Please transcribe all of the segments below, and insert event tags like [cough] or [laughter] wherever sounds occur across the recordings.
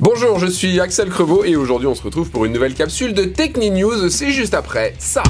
Bonjour, je suis Axel Crevaux et aujourd'hui on se retrouve pour une nouvelle capsule de Techni News, c'est juste après ça.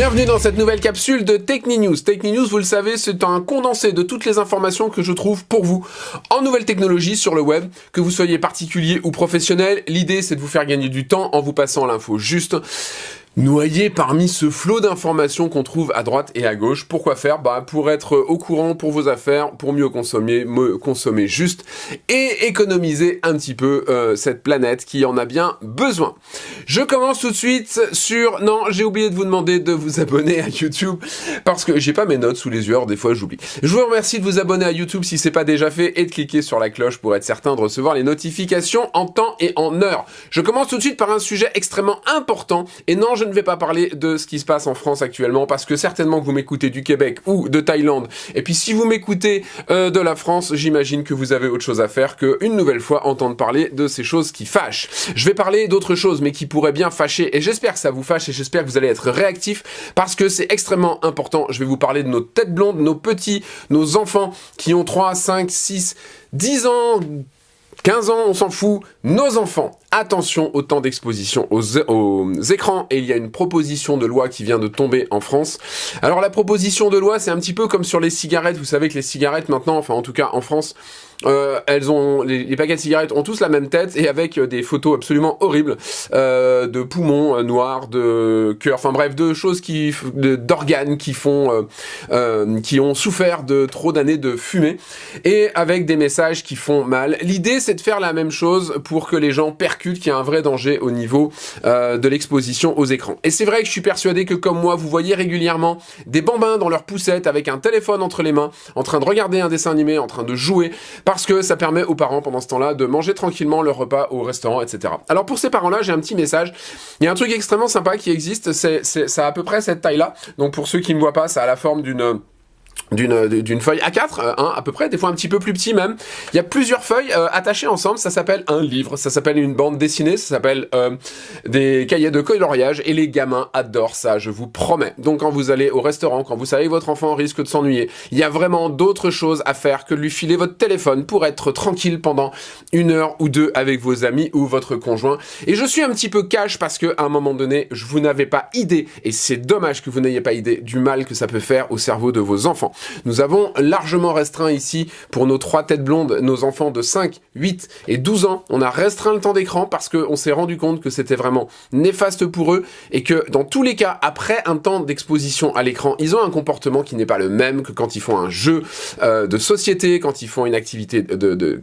Bienvenue dans cette nouvelle capsule de Techni News. Techni News, vous le savez, c'est un condensé de toutes les informations que je trouve pour vous en nouvelles technologies sur le web, que vous soyez particulier ou professionnel. L'idée, c'est de vous faire gagner du temps en vous passant l'info juste noyé parmi ce flot d'informations qu'on trouve à droite et à gauche. Pourquoi faire? Bah pour être au courant pour vos affaires, pour mieux consommer, mieux consommer juste et économiser un petit peu euh, cette planète qui en a bien besoin. Je commence tout de suite sur... Non, j'ai oublié de vous demander de vous abonner à YouTube parce que j'ai pas mes notes sous les yeux, des fois j'oublie. Je vous remercie de vous abonner à YouTube si c'est pas déjà fait et de cliquer sur la cloche pour être certain de recevoir les notifications en temps et en heure. Je commence tout de suite par un sujet extrêmement important et non, je ne vais pas parler de ce qui se passe en France actuellement parce que certainement que vous m'écoutez du Québec ou de Thaïlande. Et puis si vous m'écoutez euh, de la France, j'imagine que vous avez autre chose à faire que une nouvelle fois entendre parler de ces choses qui fâchent. Je vais parler d'autres choses mais qui pourraient bien fâcher et j'espère que ça vous fâche et j'espère que vous allez être réactifs parce que c'est extrêmement important. Je vais vous parler de nos têtes blondes, nos petits, nos enfants qui ont 3, 5, 6, 10 ans, 15 ans, on s'en fout, nos enfants, attention au temps d'exposition aux, aux, écrans, et il y a une proposition de loi qui vient de tomber en France. Alors la proposition de loi, c'est un petit peu comme sur les cigarettes, vous savez que les cigarettes maintenant, enfin en tout cas en France, euh, elles ont les, les, paquets de cigarettes ont tous la même tête et avec euh, des photos absolument horribles euh, de poumons euh, noirs, de cœur, enfin bref, de choses qui d'organes qui font euh, qui ont souffert de trop d'années de fumée et avec des messages qui font mal. L'idée c'est de faire la même chose pour que les gens percutent qu'il y a un vrai danger au niveau de l'exposition aux écrans. Et c'est vrai que je suis persuadé que comme moi, vous voyez régulièrement des bambins dans leur poussette avec un téléphone entre les mains, en train de regarder un dessin animé, en train de jouer parce que ça permet aux parents pendant ce temps-là de manger tranquillement leur repas au restaurant, etc. Alors pour ces parents-là, j'ai un petit message. Il y a un truc extrêmement sympa qui existe, c'est ça à peu près cette taille-là. Donc pour ceux qui ne voient pas, ça a la forme d'une d'une d'une feuille A4, euh, hein, à peu près, des fois un petit peu plus petit même. Il y a plusieurs feuilles euh, attachées ensemble, ça s'appelle un livre, ça s'appelle une bande dessinée, ça s'appelle euh, des cahiers de coloriage, et les gamins adorent ça, je vous promets. Donc quand vous allez au restaurant, quand vous savez que votre enfant risque de s'ennuyer, il y a vraiment d'autres choses à faire que de lui filer votre téléphone pour être tranquille pendant une heure ou deux avec vos amis ou votre conjoint. Et je suis un petit peu cash parce que à un moment donné, vous n'avez pas idée, et c'est dommage que vous n'ayez pas idée du mal que ça peut faire au cerveau de vos enfants. Nous avons largement restreint ici, pour nos trois têtes blondes, nos enfants de 5, 8 et 12 ans, on a restreint le temps d'écran parce qu'on s'est rendu compte que c'était vraiment néfaste pour eux et que dans tous les cas, après un temps d'exposition à l'écran, ils ont un comportement qui n'est pas le même que quand ils font un jeu euh, de société, quand ils font une activité de,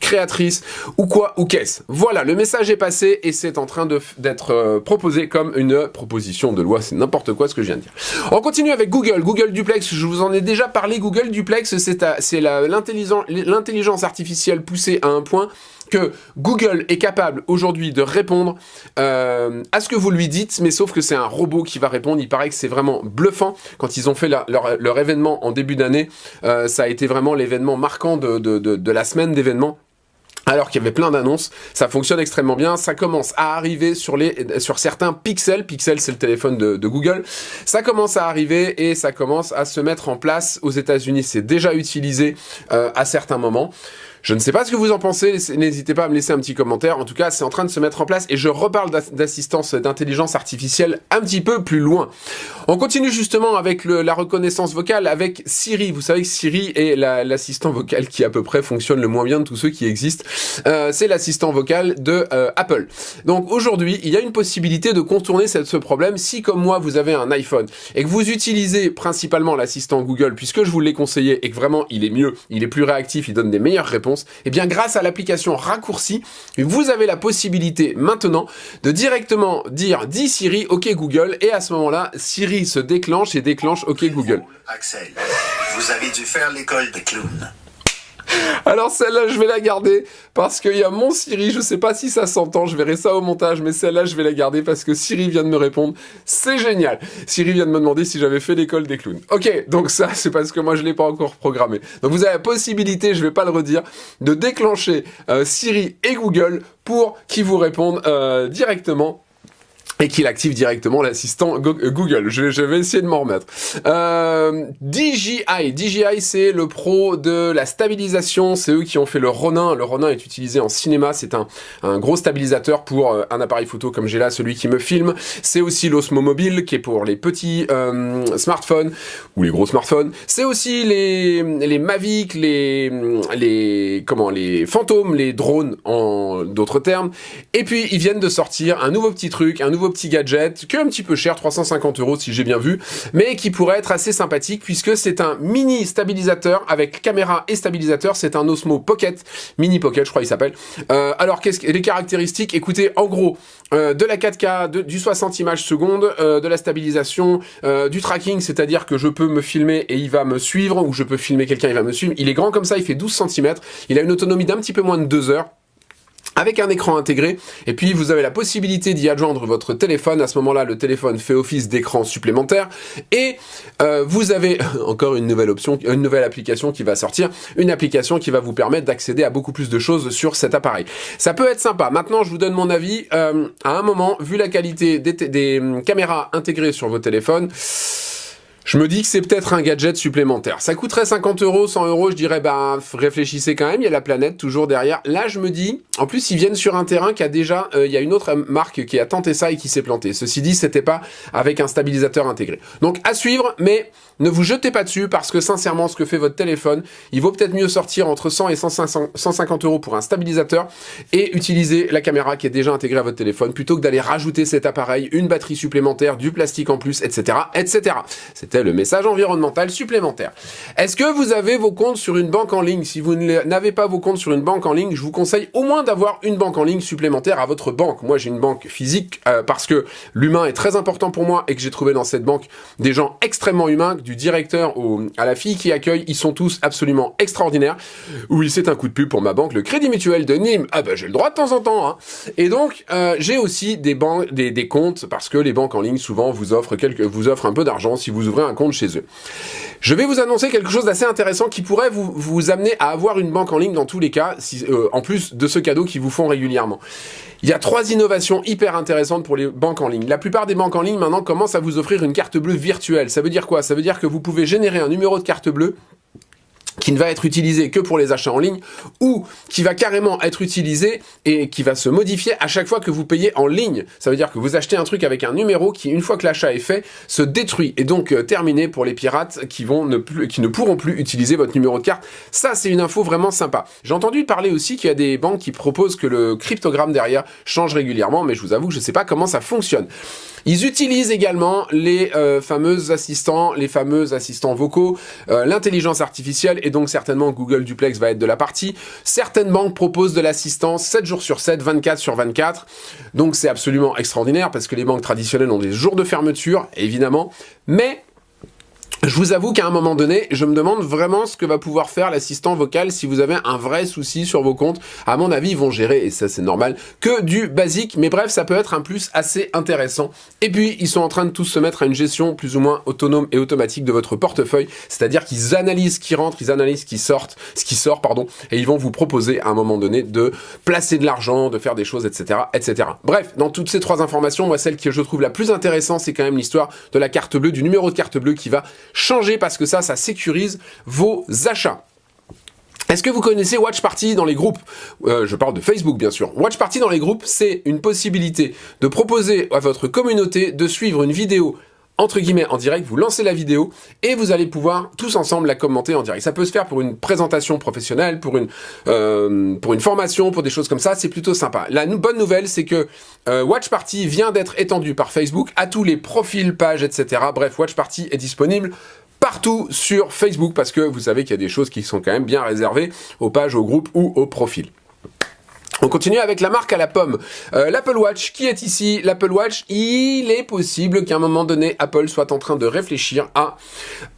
créatrice ou quoi ou qu'est-ce. Voilà, le message est passé et c'est en train d'être euh, proposé comme une proposition de loi. C'est n'importe quoi ce que je viens de dire. On continue avec Google. Google Duplex, je vous en ai déjà parlé. Google Duplex, c'est l'intelligence artificielle poussée à un point que Google est capable aujourd'hui de répondre euh, à ce que vous lui dites, mais sauf que c'est un robot qui va répondre. Il paraît que c'est vraiment bluffant. Quand ils ont fait leur, événement en début d'année, euh, ça a été vraiment l'événement marquant de la semaine d'événements alors qu'il y avait plein d'annonces, ça fonctionne extrêmement bien, ça commence à arriver sur les sur certains pixels, pixel c'est le téléphone de, Google, ça commence à arriver et ça commence à se mettre en place. Aux états unis c'est déjà utilisé euh, à certains moments. Je ne sais pas ce que vous en pensez, n'hésitez pas à me laisser un petit commentaire. En tout cas, c'est en train de se mettre en place et je reparle d'assistance d'intelligence artificielle un petit peu plus loin. On continue justement avec la reconnaissance vocale avec Siri. Vous savez que Siri est l'assistant la, vocal qui à peu près fonctionne le moins bien de tous ceux qui existent. Euh, c'est l'assistant vocal de euh, Apple. Donc aujourd'hui, il y a une possibilité de contourner ce problème si comme moi vous avez un iPhone et que vous utilisez principalement l'assistant Google puisque je vous l'ai conseillé et que vraiment il est mieux, il est plus réactif, il donne des meilleures réponses et eh bien grâce à l'application raccourci, vous avez la possibilité maintenant de directement dire « Dis Siri, OK Google » et à ce moment-là, Siri se déclenche et déclenche « OK Google ». Axel, vous avez dû faire l'école de clown. Alors celle-là, je vais la garder parce qu'il y a mon Siri, je sais pas si ça s'entend, je verrai ça au montage, mais celle-là, je vais la garder parce que Siri vient de me répondre. C'est génial Siri vient de me demander si j'avais fait l'école des clowns. Ok, donc ça, [laughs] c'est parce que moi, je l'ai pas encore programmé. Donc vous avez la possibilité, je vais pas le redire, de déclencher euh, Siri et Google pour qu'ils vous répondent euh, directement et qu'il active directement l'assistant euh, Google. Je, vais essayer de m'en remettre. Euh, DJI, DJI c'est le pro de la stabilisation, c'est eux qui ont fait le Ronin. Le Ronin est utilisé en cinéma, c'est un, gros stabilisateur pour euh, un appareil photo comme j'ai là, celui qui me filme. C'est aussi l'Osmo Mobile qui est pour les petits smartphones ou les gros smartphones. C'est aussi les, les Mavic, les, les, comment, les fantômes, les drones en d'autres termes. Et puis ils viennent de sortir un nouveau petit truc, un nouveau petit gadget, qui est un petit peu cher, 350 euros si j'ai bien vu, mais qui pourrait être assez sympathique puisque c'est un mini stabilisateur avec caméra et stabilisateur. C'est un Osmo Pocket, mini Pocket, je crois il s'appelle. Euh, alors qu'est-ce que les caractéristiques? Écoutez, en gros, euh, de la 4K, du 60 images secondes, euh, de la stabilisation, du tracking, c'est-à-dire que je peux me filmer et il va me suivre, ou je peux filmer quelqu'un, il va me suivre. Il est grand comme ça, il fait 12 cm, il a une autonomie d'un petit peu moins de 2 heures avec un écran intégré, et puis vous avez la possibilité d'y adjoindre votre téléphone, à ce moment-là le téléphone fait office d'écran supplémentaire, et euh, vous avez [laughs] encore une nouvelle option, une nouvelle application qui va sortir, une application qui va vous permettre d'accéder à beaucoup plus de choses sur cet appareil. Ça peut être sympa, maintenant je vous donne mon avis, euh, à un moment, vu la qualité des, des hum, caméras intégrées sur vos téléphones, je me dis que c'est peut-être un gadget supplémentaire. Ça coûterait 50 euros, 100 euros, je dirais, bah, réfléchissez quand même, il y a la planète toujours derrière. Là, je me dis, en plus, ils viennent sur un terrain qui a déjà, euh, il y a une autre marque qui a tenté ça et qui s'est planté. Ceci dit, c'était pas avec un stabilisateur intégré. Donc, à suivre, mais ne vous jetez pas dessus parce que sincèrement, ce que fait votre téléphone, il vaut peut-être mieux sortir entre 100 et 150 euros pour un stabilisateur et utiliser la caméra qui est déjà intégrée à votre téléphone plutôt que d'aller rajouter cet appareil, une batterie supplémentaire, du plastique en plus, etc., etc. C'était le message environnemental supplémentaire. Est-ce que vous avez vos comptes sur une banque en ligne? Si vous n'avez pas vos comptes sur une banque en ligne, je vous conseille au moins d'avoir une banque en ligne supplémentaire à votre banque. Moi, j'ai une banque physique euh, parce que l'humain est très important pour moi et que j'ai trouvé dans cette banque des gens extrêmement humains, du directeur à la fille qui accueille, ils sont tous absolument extraordinaires. Oui, c'est un coup de pub pour ma banque, le Crédit Mutuel de Nîmes. Ah bah j'ai le droit de temps en temps. Hein. Et donc euh, j'ai aussi des, des, comptes parce que les banques en ligne souvent vous offrent quelques, vous offrent un peu d'argent si vous ouvrez un compte chez eux. Je vais vous annoncer quelque chose d'assez intéressant qui pourrait vous, amener à avoir une banque en ligne dans tous les cas, euh, en plus de ce cadeau qu'ils vous font régulièrement. Il y a trois innovations hyper intéressantes pour les banques en ligne. La plupart des banques en ligne maintenant commencent à vous offrir une carte bleue virtuelle. Ça veut dire quoi? Ça veut dire que vous pouvez générer un numéro de carte bleue qui ne va être utilisé que pour les achats en ligne ou qui va carrément être utilisé et qui va se modifier à chaque fois que vous payez en ligne. Ça veut dire que vous achetez un truc avec un numéro qui, une fois que l'achat est fait, se détruit et donc euh, terminé pour les pirates qui, vont ne plus, qui ne pourront plus utiliser votre numéro de carte. Ça, c'est une info vraiment sympa. J'ai entendu parler aussi qu'il y a des banques qui proposent que le cryptogramme derrière change régulièrement, mais je vous avoue que je ne sais pas comment ça fonctionne. Ils utilisent également les euh, fameux assistants, les fameux assistants vocaux, euh, l'intelligence artificielle et donc certainement Google Duplex va être de la partie. Certaines banques proposent de l'assistance 7 jours sur 7, 24 sur 24. Donc c'est absolument extraordinaire parce que les banques traditionnelles ont des jours de fermeture, évidemment. Mais je vous avoue qu'à un moment donné, je me demande vraiment ce que va pouvoir faire l'assistant vocal si vous avez un vrai souci sur vos comptes. À mon avis, ils vont gérer, et ça c'est normal, que du basique. Mais bref, ça peut être un plus assez intéressant. Et puis, ils sont en train de tous se mettre à une gestion plus ou moins autonome et automatique de votre portefeuille. C'est-à-dire qu'ils analysent ce qui rentre, ils analysent ce qui sort, ce qui sort, pardon, et ils vont vous proposer à un moment donné de placer de l'argent, de faire des choses, etc., etc. Bref, dans toutes ces trois informations, moi, celle que je trouve la plus intéressante, c'est quand même l'histoire de la carte bleue, du numéro de carte bleue qui va changer parce que ça, ça sécurise vos achats. Est-ce que vous connaissez Watch Party dans les groupes? Euh, Je parle de Facebook bien sûr. Watch Party dans les groupes, c'est une possibilité de proposer à votre communauté de suivre une vidéo entre guillemets en direct, vous lancez la vidéo et vous allez pouvoir tous ensemble la commenter en direct. Ça peut se faire pour une présentation professionnelle, pour une, euh, formation, pour des choses comme ça, c'est plutôt sympa. La bonne nouvelle, c'est que euh, Watch Party vient d'être étendu par Facebook à tous les profils, pages, etc. Bref, Watch Party est disponible partout sur Facebook parce que vous savez qu'il y a des choses qui sont quand même bien réservées aux pages, aux groupes ou aux profils. On continue avec la marque à la pomme. Euh, L'Apple Watch, qui est ici? L'Apple Watch, il est possible qu'à un moment donné, Apple soit en train de réfléchir à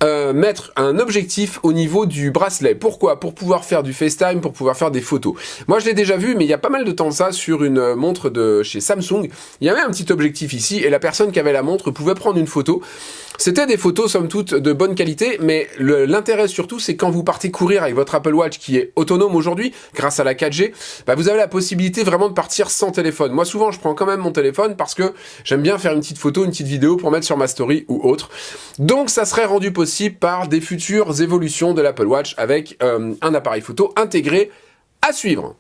euh, mettre un objectif au niveau du bracelet. Pourquoi? Pour pouvoir faire du FaceTime, pour pouvoir faire des photos. Moi, je l'ai déjà vu, mais il y a pas mal de temps ça sur une montre de chez Samsung. Il y avait un petit objectif ici, et la personne qui avait la montre pouvait prendre une photo. C'était des photos, somme toute, de bonne qualité, mais l'intérêt surtout, c'est quand vous partez courir avec votre Apple Watch qui est autonome aujourd'hui, grâce à la 4G, bah vous avez la possibilité vraiment de partir sans téléphone. Moi, souvent, je prends quand même mon téléphone parce que j'aime bien faire une petite photo, une petite vidéo pour mettre sur ma story ou autre. Donc, ça serait rendu possible par des futures évolutions de l'Apple Watch avec euh, un appareil photo intégré à suivre.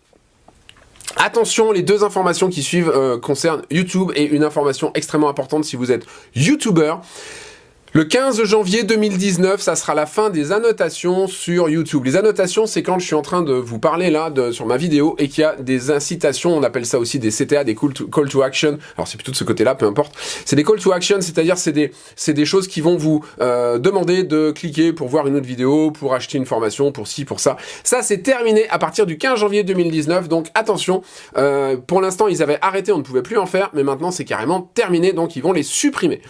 Attention, les deux informations qui suivent euh, concernent YouTube et une information extrêmement importante si vous êtes YouTuber. Le 15 janvier 2019, ça sera la fin des annotations sur YouTube. Les annotations, c'est quand je suis en train de vous parler là sur ma vidéo et qu'il y a des incitations, on appelle ça aussi des CTA, des call to, action. Alors c'est plutôt de ce côté-là, peu importe. C'est des call to action, c'est-à-dire c'est des, c'est des choses qui vont vous euh, demander de cliquer pour voir une autre vidéo, pour acheter une formation, pour ci, pour ça. Ça, c'est terminé à partir du 15 janvier 2019, donc attention. Euh, pour l'instant, ils avaient arrêté, on ne pouvait plus en faire, mais maintenant c'est carrément terminé, donc ils vont les supprimer.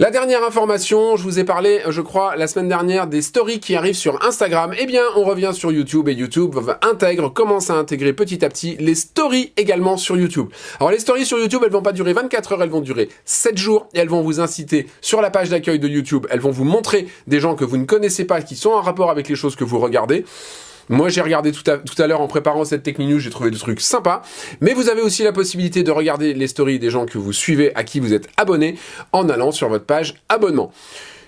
La dernière information, je vous ai parlé, je crois, la semaine dernière des stories qui arrivent sur Instagram. Eh bien, on revient sur YouTube et YouTube intègre, commence à intégrer petit à petit les stories également sur YouTube. Alors, les stories sur YouTube, elles vont pas durer 24 heures, elles vont durer 7 jours et elles vont vous inciter sur la page d'accueil de YouTube. Elles vont vous montrer des gens que vous ne connaissez pas, qui sont en rapport avec les choses que vous regardez. Moi, j'ai regardé tout à, l'heure en préparant cette technique news, j'ai trouvé des trucs sympas. Mais vous avez aussi la possibilité de regarder les stories des gens que vous suivez, à qui vous êtes abonné, en allant sur votre page abonnement.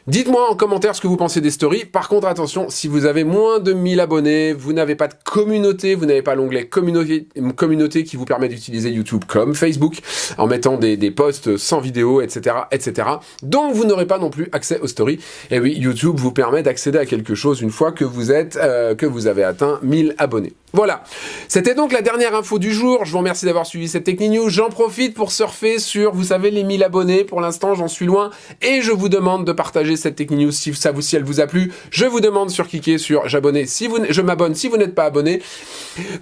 Dites-moi en commentaire ce que vous pensez des stories. Par contre, attention, si vous avez moins de 1000 abonnés, vous n'avez pas de communauté, vous n'avez pas l'onglet communauté, qui vous permet d'utiliser YouTube comme Facebook en mettant des, posts sans vidéo, etc., etc. Donc, vous n'aurez pas non plus accès aux stories. Et oui, YouTube vous permet d'accéder à quelque chose une fois que vous êtes, euh, que vous avez atteint 1000 abonnés. Voilà, c'était donc la dernière info du jour. Je vous remercie d'avoir suivi cette Techni News. J'en profite pour surfer sur, vous savez, les 1000 abonnés. Pour l'instant, j'en suis loin. Et je vous demande de partager cette Techni News si, ça vous, si elle vous a plu. Je vous demande sur cliquer sur j'abonner si vous, je m'abonne si vous n'êtes pas abonné.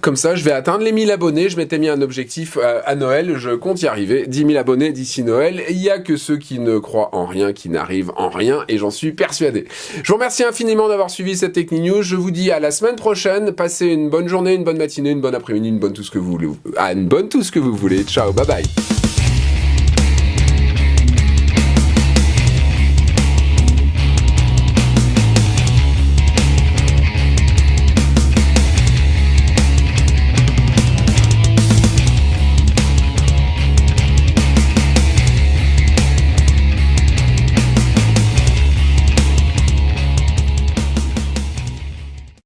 Comme ça, je vais atteindre les 1000 abonnés. Je m'étais mis un objectif euh, à Noël. Je compte y arriver. 10 000 abonnés d'ici Noël. Il n'y a que ceux qui ne croient en rien, qui n'arrivent en rien. Et j'en suis persuadé. Je vous remercie infiniment d'avoir suivi cette Techni News. Je vous dis à la semaine prochaine. Passez une bonne journée une bonne matinée, une bonne après-midi, une bonne tout ce que vous voulez. Ah, une bonne tout ce que vous voulez. Ciao, bye bye.